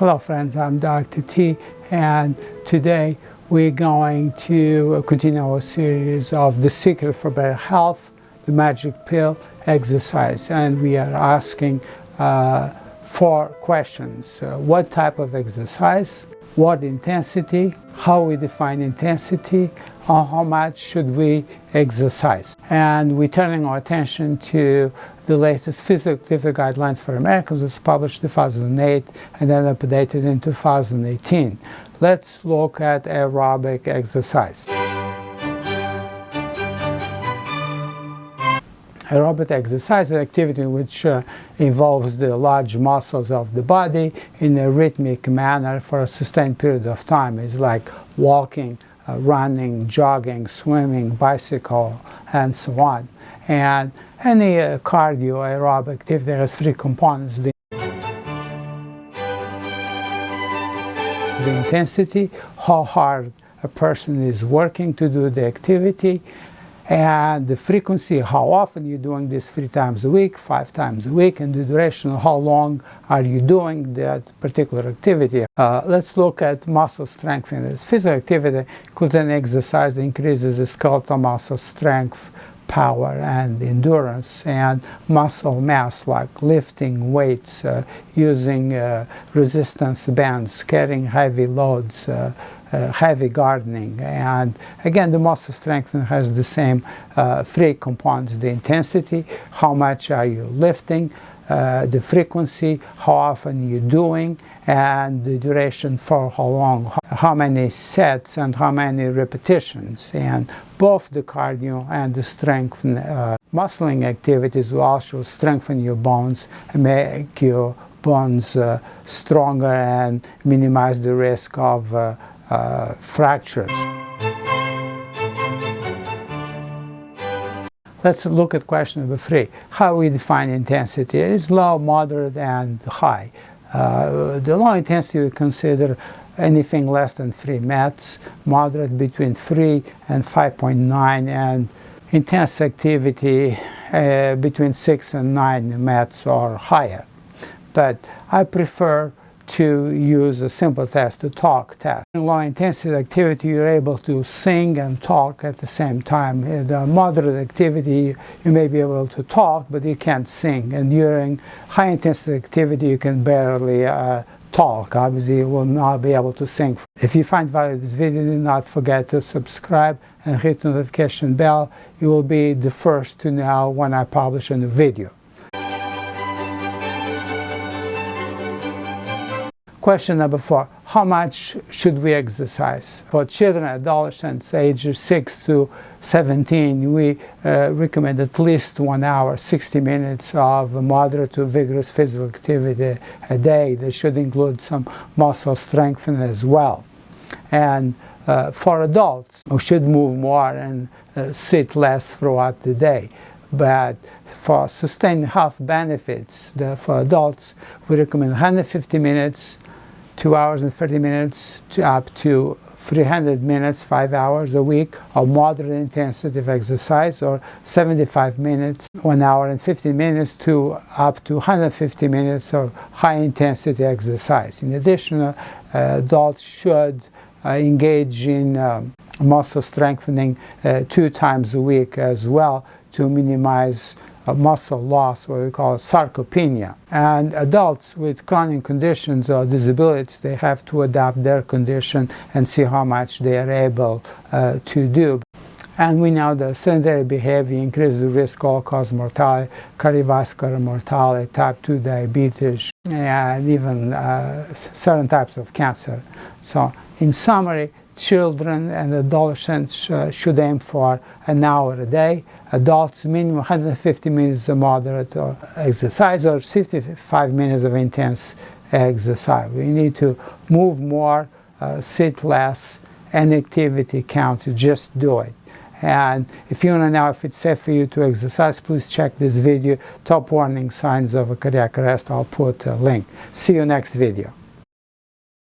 Hello friends, I'm Dr. T and today we're going to continue our series of The Secret for Better Health, the Magic Pill, Exercise and we are asking uh, four questions. Uh, what type of exercise? What intensity? How we define intensity? Or how much should we exercise? And we're turning our attention to the latest physical activity guidelines for Americans was published in 2008 and then updated in 2018. Let's look at aerobic exercise. Aerobic exercise is an activity which uh, involves the large muscles of the body in a rhythmic manner for a sustained period of time. It's like walking, uh, running, jogging, swimming, bicycle, and so on. And any uh, cardio aerobic activity has three components. The, the intensity, how hard a person is working to do the activity, and the frequency, how often you're doing this three times a week, five times a week, and the duration, how long are you doing that particular activity. Uh, let's look at muscle strengthening. Physical activity includes an exercise increases the skeletal muscle strength, power and endurance and muscle mass like lifting weights, uh, using uh, resistance bands, carrying heavy loads, uh, uh heavy gardening. And again the muscle strength has the same uh, three components the intensity how much are you lifting uh, the frequency, how often you're doing, and the duration for how long, how many sets and how many repetitions. And both the cardio and the strength uh, muscling activities will also strengthen your bones and make your bones uh, stronger and minimize the risk of uh, uh fractures. Let's look at question number three. How we define intensity? It is low, moderate, and high. Uh, the low intensity we consider anything less than 3 METs, moderate between 3 and 5.9, and intense activity uh, between 6 and 9 METs or higher. But I prefer to use a simple test, the talk test. In low intensity activity, you're able to sing and talk at the same time. In the moderate activity, you may be able to talk, but you can't sing. And during high intensity activity, you can barely uh, talk. Obviously, you will not be able to sing. If you find value in this video, do not forget to subscribe and hit the notification bell. You will be the first to know when I publish a new video. Question number four, how much should we exercise? For children adolescents ages 6 to 17, we uh, recommend at least one hour, 60 minutes of moderate to vigorous physical activity a day. That should include some muscle strengthening as well. And uh, for adults, we should move more and uh, sit less throughout the day but for sustained health benefits the, for adults we recommend 150 minutes 2 hours and 30 minutes to up to 300 minutes, 5 hours a week of moderate intensity exercise or 75 minutes, 1 hour and 15 minutes to up to 150 minutes of high intensity exercise. In addition, uh, adults should uh, engage in um, muscle strengthening uh, two times a week as well to minimize muscle loss, what we call sarcopenia. And adults with chronic conditions or disabilities, they have to adapt their condition and see how much they are able uh, to do. And we know that sedentary behavior increases the risk of all-cause mortality, cardiovascular mortality, type 2 diabetes, and even uh, certain types of cancer. So in summary, children and adolescents uh, should aim for an hour a day. Adults, minimum 150 minutes of moderate or exercise or 65 minutes of intense exercise. We need to move more, uh, sit less, any activity counts, just do it. And if you want to know if it's safe for you to exercise, please check this video, top warning signs of a cardiac arrest. I'll put a link. See you next video.